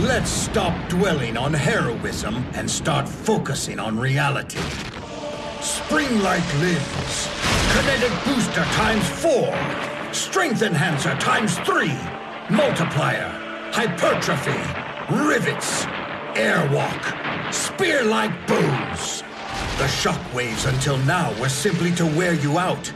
Let's stop dwelling on heroism and start focusing on reality. Spring-like limbs. Kinetic booster times four. Strength enhancer times three. Multiplier. Hypertrophy. Rivets. Airwalk. Spear-like booms. The shockwaves until now were simply to wear you out,